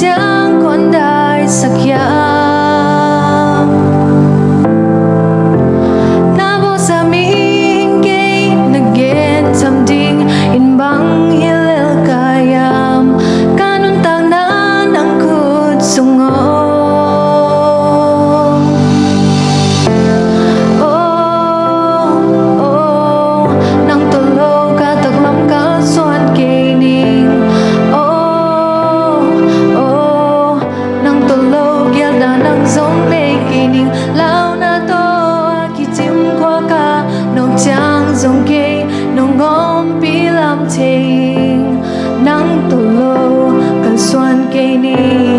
till nắng tổ lô cây ni.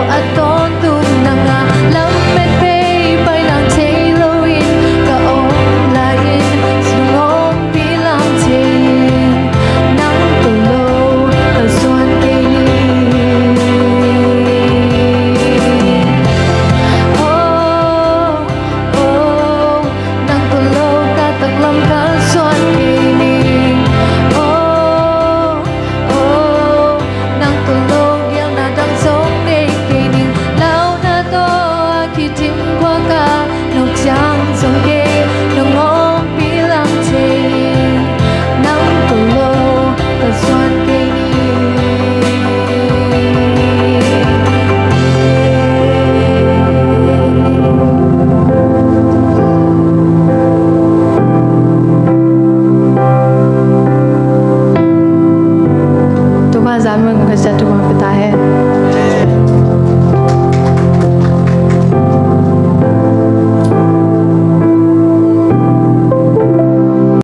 a todos. son que